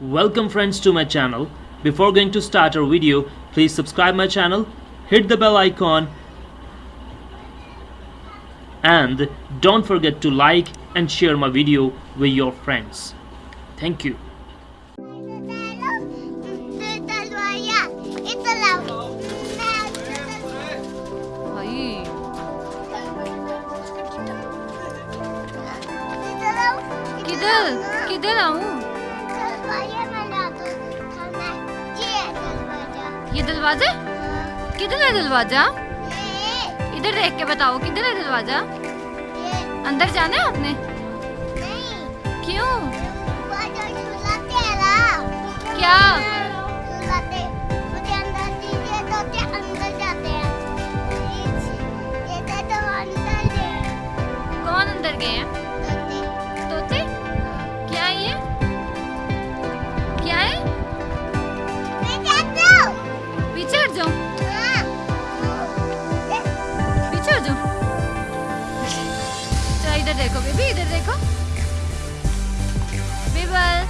Welcome friends to my channel. Before going to start our video, please subscribe my channel, hit the bell icon and don't forget to like and share my video with your friends. Thank you. ਭਾਈ किधर किधर आऊं ये दरवाज़ा? किधर है दरवाज़ा? इधर देख के बताओ किधर है दरवाज़ा? अंदर जाना है आपने? क्यों? क्या? कौन अंदर गए हैं? देखो बेबी इधर देखो। बीबल